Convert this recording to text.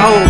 Oh.